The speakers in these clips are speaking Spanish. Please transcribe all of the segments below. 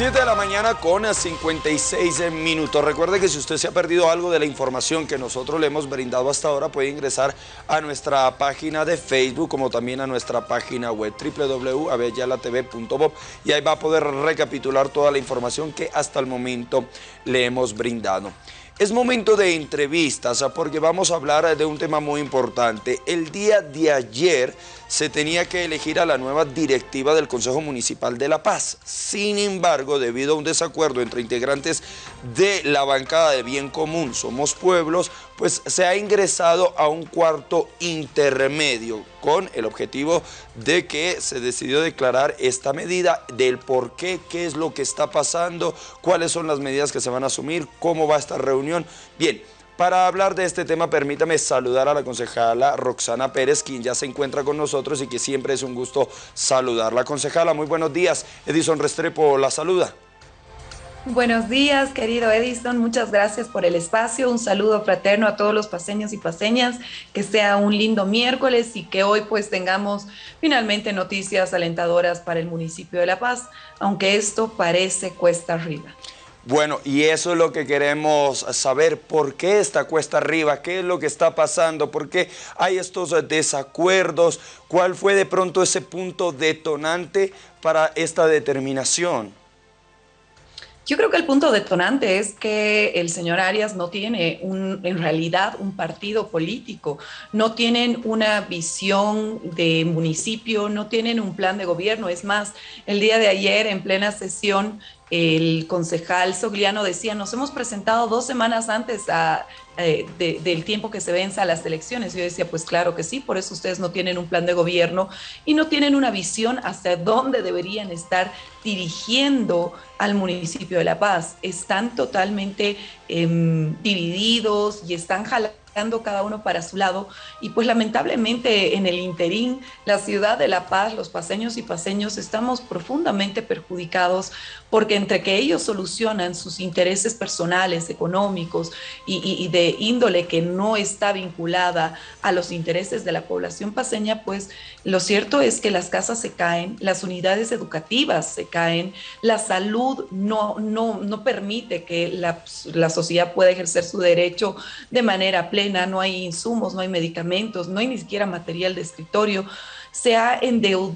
7 de la mañana con 56 minutos. Recuerde que si usted se ha perdido algo de la información que nosotros le hemos brindado hasta ahora, puede ingresar a nuestra página de Facebook como también a nuestra página web www.avellanatv.bob y ahí va a poder recapitular toda la información que hasta el momento le hemos brindado. Es momento de entrevistas porque vamos a hablar de un tema muy importante. El día de ayer se tenía que elegir a la nueva directiva del Consejo Municipal de La Paz. Sin embargo, debido a un desacuerdo entre integrantes de la bancada de Bien Común Somos Pueblos, pues se ha ingresado a un cuarto intermedio con el objetivo de que se decidió declarar esta medida del por qué, qué es lo que está pasando, cuáles son las medidas que se van a asumir, cómo va esta reunión. Bien, para hablar de este tema, permítame saludar a la concejala Roxana Pérez, quien ya se encuentra con nosotros y que siempre es un gusto saludarla. Concejala, muy buenos días. Edison Restrepo la saluda. Buenos días, querido Edison. Muchas gracias por el espacio. Un saludo fraterno a todos los paseños y paseñas. Que sea un lindo miércoles y que hoy pues tengamos finalmente noticias alentadoras para el municipio de La Paz, aunque esto parece cuesta arriba. Bueno, y eso es lo que queremos saber, ¿por qué esta cuesta arriba? ¿Qué es lo que está pasando? ¿Por qué hay estos desacuerdos? ¿Cuál fue de pronto ese punto detonante para esta determinación? Yo creo que el punto detonante es que el señor Arias no tiene un, en realidad un partido político, no tienen una visión de municipio, no tienen un plan de gobierno. Es más, el día de ayer en plena sesión el concejal Sogliano decía, nos hemos presentado dos semanas antes eh, del tiempo que se venza a las elecciones. Yo decía, pues claro que sí, por eso ustedes no tienen un plan de gobierno y no tienen una visión hacia dónde deberían estar dirigiendo al municipio de La Paz. Están totalmente em, divididos y están jalando cada uno para su lado. Y pues lamentablemente en el interín la ciudad de La Paz, los paseños y paseños estamos profundamente perjudicados porque entre que ellos solucionan sus intereses personales, económicos y, de índole que no está vinculada a los intereses de la población paseña, pues lo cierto es que las casas se caen, las unidades educativas se caen, la salud no, no, no permite que la, la sociedad pueda ejercer su derecho de manera plena, no hay insumos, no hay medicamentos, no hay ni siquiera material de escritorio se ha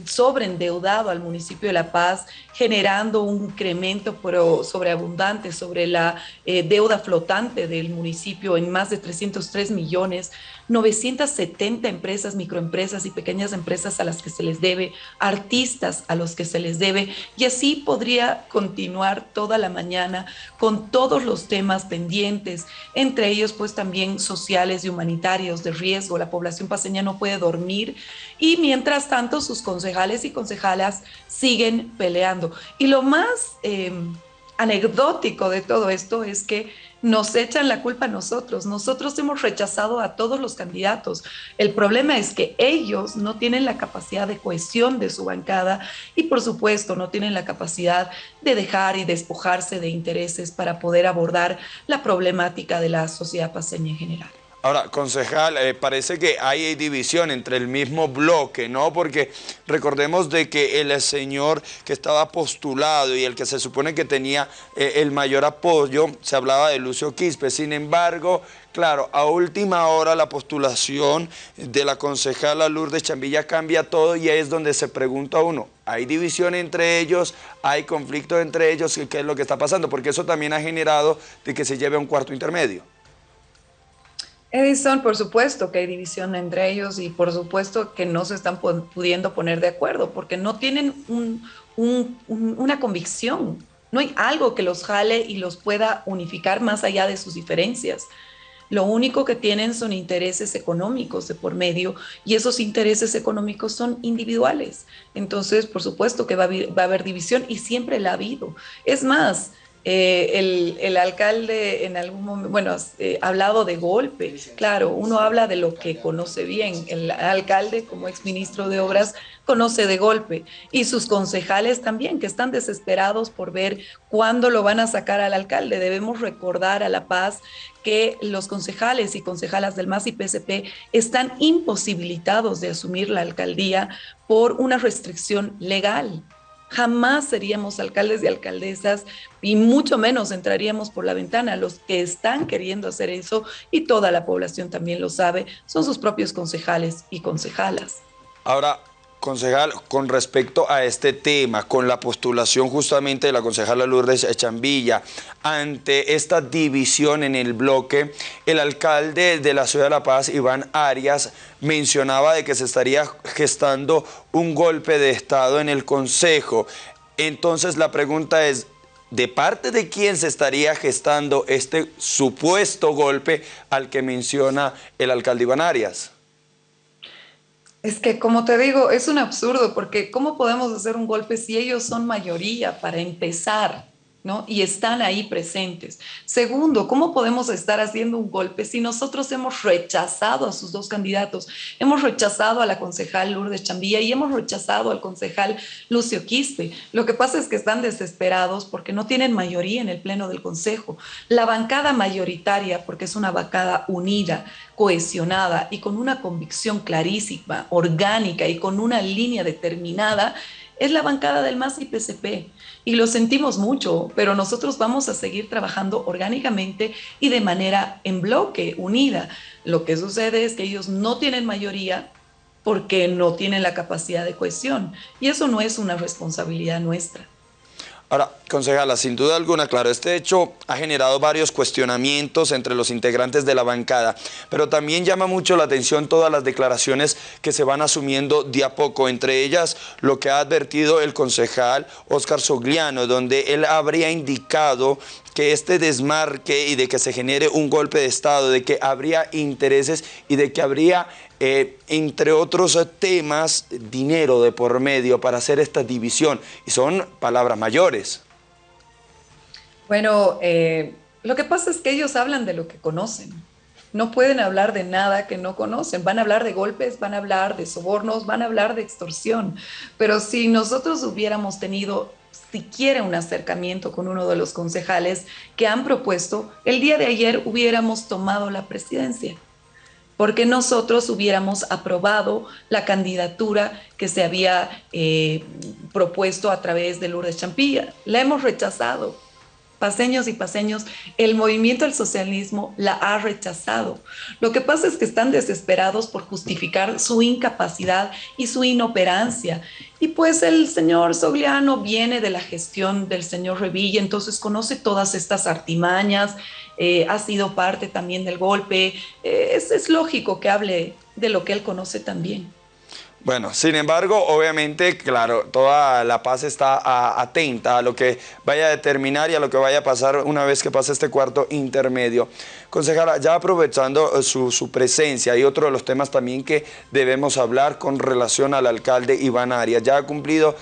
sobreendeudado al municipio de La Paz, generando un incremento sobreabundante sobre la eh, deuda flotante del municipio en más de 303 millones, 970 empresas, microempresas y pequeñas empresas a las que se les debe, artistas a los que se les debe, y así podría continuar toda la mañana con todos los temas pendientes, entre ellos pues también sociales y humanitarios de riesgo. La población paseña no puede dormir y mientras tanto sus concejales y concejalas siguen peleando. Y lo más em, anecdótico de todo esto es que nos echan la culpa a nosotros. Nosotros hemos rechazado a todos los candidatos. El problema es que ellos no tienen la capacidad de cohesión de su bancada y por supuesto no tienen la capacidad de dejar y despojarse de intereses para poder abordar la problemática de la sociedad paseña en general. Ahora, concejal, eh, parece que hay división entre el mismo bloque, ¿no? Porque recordemos de que el señor que estaba postulado y el que se supone que tenía eh, el mayor apoyo, se hablaba de Lucio Quispe. Sin embargo, claro, a última hora la postulación de la concejala Lourdes Chambilla cambia todo y ahí es donde se pregunta uno, ¿hay división entre ellos? ¿Hay conflicto entre ellos? ¿Qué es lo que está pasando? Porque eso también ha generado de que se lleve a un cuarto intermedio. Edison, por supuesto que hay división entre ellos y por supuesto que no se están pudiendo poner de acuerdo porque no tienen una convicción, no hay algo que los jale y los pueda unificar más allá de sus diferencias. Lo único que tienen son intereses económicos de por medio y esos intereses económicos son individuales. Entonces, por supuesto que va a haber, división y siempre la ha habido. Es más, eh, el, alcalde en algún momento, bueno, ha eh, hablado de golpe, claro, uno habla de lo que conoce bien, el alcalde como exministro de Obras conoce de golpe. Y sus concejales también, que están desesperados por ver cuándo lo van a sacar al alcalde. Debemos recordar a La Paz que los concejales y concejalas del MAS y PSP están imposibilitados de asumir la alcaldía por una restricción legal Jamás seríamos alcaldes y alcaldesas y mucho menos entraríamos por la ventana. Los que están queriendo hacer eso, y toda la población también lo sabe, son sus propios concejales y concejalas. Ahora, Concejal, con respecto a este tema, con la postulación justamente de la concejala Lourdes Chambilla, ante esta división en el bloque, el alcalde de la ciudad de La Paz, Iván Arias, mencionaba de que se estaría gestando un golpe de Estado en el Consejo. Entonces la pregunta es, ¿de parte de quién se estaría gestando este supuesto golpe al que menciona el alcalde Iván Arias? Es que, como te digo, es un absurdo, porque ¿cómo podemos hacer un golpe si ellos son mayoría para empezar? Y están ahí presentes. Segundo, ¿cómo podemos estar haciendo un golpe si nosotros hemos rechazado a sus dos candidatos? Hemos rechazado a la concejal Lourdes Chambilla y hemos rechazado al concejal Lucio Quispe. Lo que pasa es que están desesperados porque no tienen mayoría en el Pleno del Consejo. La bancada mayoritaria, porque es una bancada unida, cohesionada y con una convicción clarísima, orgánica y con una línea determinada, es la bancada del MAS y PCP. Y lo sentimos mucho, pero nosotros vamos a seguir trabajando orgánicamente y de manera en bloque, unida. Lo que sucede es que ellos no tienen mayoría porque no tienen la capacidad de cohesión. Y eso no es una responsabilidad nuestra. Ahora, concejala, sin duda alguna, claro, este hecho ha generado varios cuestionamientos entre los integrantes de la bancada, pero también llama mucho la atención todas las declaraciones que se van asumiendo de a poco, entre ellas lo que ha advertido el concejal Oscar Sogliano, donde él habría indicado que este desmarque y de que se genere un golpe de Estado, de que habría intereses y de que habría, eh, entre otros temas, dinero de por medio para hacer esta división. Y son palabras mayores. Bueno, eh, lo que pasa es que ellos hablan de lo que conocen. No pueden hablar de nada que no conocen. Van a hablar de golpes, van a hablar de sobornos, van a hablar de extorsión. Pero si nosotros hubiéramos tenido siquiera un acercamiento con uno de los concejales que han propuesto, el día de ayer hubiéramos tomado la presidencia, porque nosotros hubiéramos aprobado la candidatura que se había eh, propuesto a través de Lourdes Champilla. La hemos rechazado paseños y paseños, el movimiento del socialismo la ha rechazado. Lo que pasa es que están desesperados por justificar su incapacidad y su inoperancia. Y pues el señor Sogliano viene de la gestión del señor Revilla, entonces conoce todas estas artimañas, eh, ha sido parte también del golpe. Eh, es, es lógico que hable de lo que él conoce también. Bueno, sin embargo, obviamente, claro, toda La Paz está atenta a lo que vaya a determinar y a lo que vaya a pasar una vez que pase este cuarto intermedio. Concejala, ya aprovechando eh, su, presencia y otro de los temas también que debemos hablar con relación al alcalde Iván Arias. Ya ha cumplido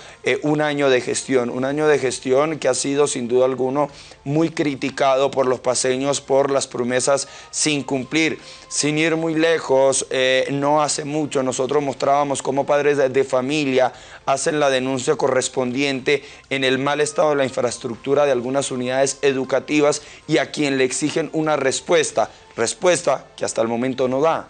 un año de gestión, un año de gestión que ha sido sin duda alguno muy criticado por los paseños por las promesas sin cumplir. Sin ir muy lejos, eh, no hace mucho nosotros mostrábamos cómo padres de familia hacen la denuncia correspondiente en el mal estado de la infraestructura de algunas unidades educativas y a quien le exigen una respuesta, respuesta que hasta el momento no da.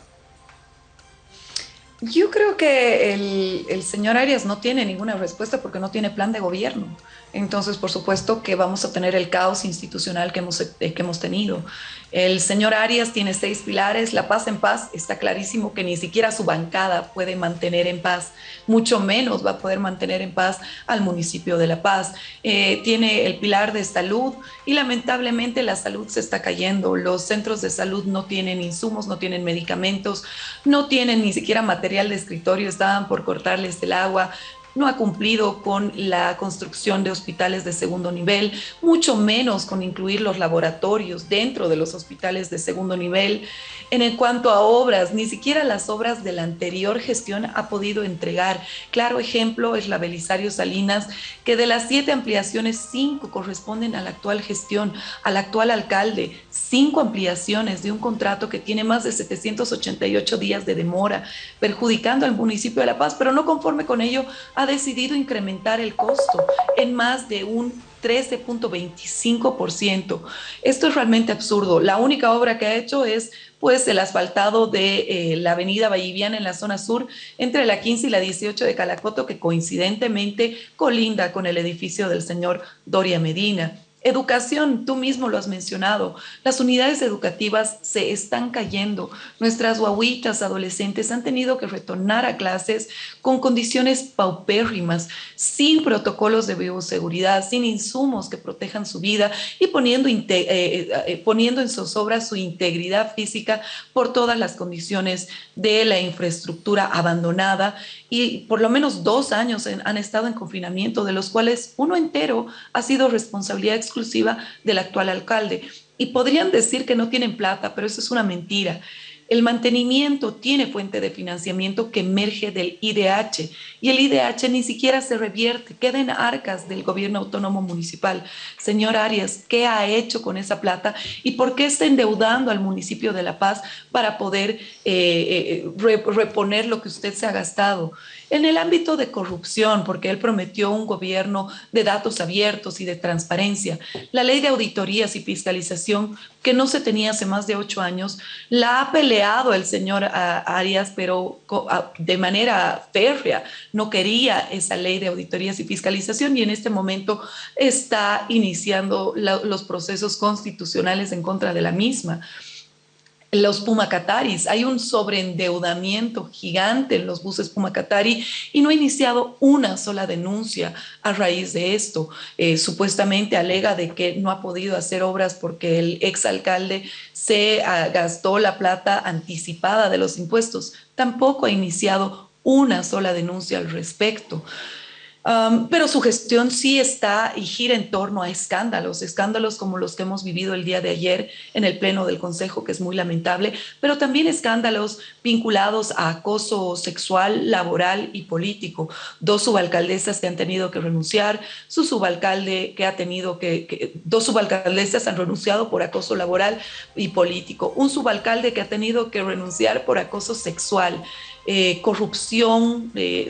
Yo creo que el, el, señor Arias no tiene ninguna respuesta porque no tiene plan de gobierno. Entonces, por supuesto que vamos a tener el caos institucional que hemos, eh, que hemos tenido. El señor Arias tiene seis pilares, la paz en paz, está clarísimo que ni siquiera su bancada puede mantener en paz, mucho menos va a poder mantener en paz al municipio de La Paz. Eh, tiene el pilar de salud y lamentablemente la salud se está cayendo, los centros de salud no tienen insumos, no tienen medicamentos, no tienen ni siquiera material de escritorio, estaban por cortarles el agua, no ha cumplido con la construcción de hospitales de segundo nivel, mucho menos con incluir los laboratorios dentro de los hospitales de segundo nivel. En cuanto a obras, ni siquiera las obras de la anterior gestión ha podido entregar. Claro ejemplo es la Belisario Salinas, que de las siete ampliaciones, cinco corresponden a la actual gestión, al actual alcalde, cinco ampliaciones de un contrato que tiene más de 788 días de demora, perjudicando al municipio de La Paz, pero no conforme con ello, ha decidido incrementar el costo en más de un 13.25%. Esto es realmente absurdo. La única obra que ha hecho es pues el asfaltado de eh, la avenida Valliviana en la zona sur entre la 15 y la 18 de Calacoto, que coincidentemente colinda con el edificio del señor Doria Medina. Educación, tú mismo lo has mencionado. Las unidades educativas se están cayendo. Nuestras guaguitas adolescentes han tenido que retornar a clases con condiciones paupérrimas, sin protocolos de bioseguridad, sin insumos que protejan su vida y poniendo, eh, eh, eh, poniendo en zozobra su integridad física por todas las condiciones de la infraestructura abandonada. Y por lo menos dos años han estado en confinamiento, de los cuales uno entero ha sido responsabilidad exclusiva del actual alcalde. Y podrían decir que no tienen plata, pero eso es una mentira. El mantenimiento tiene fuente de financiamiento que emerge del IDH y el IDH ni siquiera se revierte, queda en arcas del gobierno autónomo municipal. Señor Arias, ¿qué ha hecho con esa plata y por qué está endeudando al municipio de La Paz para poder eh, eh, reponer lo que usted se ha gastado? En el ámbito de corrupción, porque él prometió un gobierno de datos abiertos y de transparencia, la ley de auditorías y fiscalización que no se tenía hace más de ocho años, la ha peleado el señor Arias, pero de manera férrea. No quería esa ley de auditorías y fiscalización y en este momento está iniciando los procesos constitucionales en contra de la misma los Pumacataris. Hay un sobreendeudamiento gigante en los buses Pumacatari y no ha iniciado una sola denuncia a raíz de esto. Eh, supuestamente alega de que no ha podido hacer obras porque el exalcalde se ah, gastó la plata anticipada de los impuestos. Tampoco ha iniciado una sola denuncia al respecto pero su gestión sí está y gira en torno a escándalos, escándalos como los que hemos vivido el día de ayer en el Pleno del Consejo, que es muy lamentable, pero también escándalos vinculados a acoso sexual, laboral y político. Dos subalcaldesas que han tenido que renunciar, su subalcalde que ha tenido que, dos subalcaldesas han renunciado por acoso laboral y político, un subalcalde que ha tenido que renunciar por acoso sexual. Eh, corrupción, eh,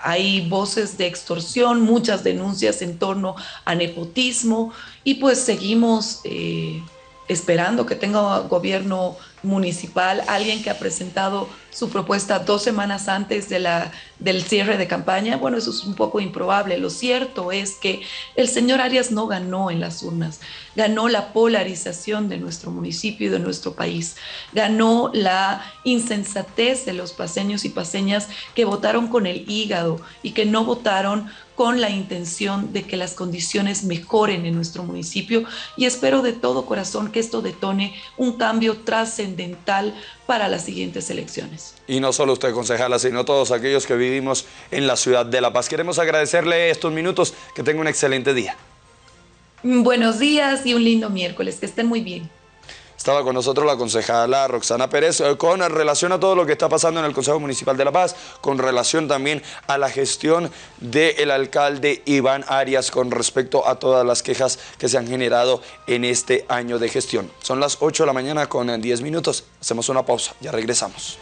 hay voces de extorsión, muchas denuncias en torno a nepotismo y pues seguimos eh, esperando que tenga gobierno municipal, alguien que ha presentado su propuesta dos semanas antes de la, del cierre de campaña, bueno, eso es un poco improbable. Lo cierto es que el señor Arias no ganó en las urnas, ganó la polarización de nuestro municipio y de nuestro país, ganó la insensatez de los paseños y paseñas que votaron con el hígado y que no votaron con la intención de que las condiciones mejoren en nuestro municipio. Y espero de todo corazón que esto detone un cambio trascendental para las siguientes elecciones. Y no solo usted, concejala, sino todos aquellos que vivimos en la ciudad de La Paz. Queremos agradecerle estos minutos, que tenga un excelente día. Buenos días y un lindo miércoles, que estén muy bien. Estaba con nosotros la concejala Roxana Pérez eh, con relación a todo lo que está pasando en el Consejo Municipal de La Paz, con relación también a la gestión del alcalde Iván Arias con respecto a todas las quejas que se han generado en este año de gestión. Son las 8 de la mañana con 10 minutos. Hacemos una pausa, ya regresamos.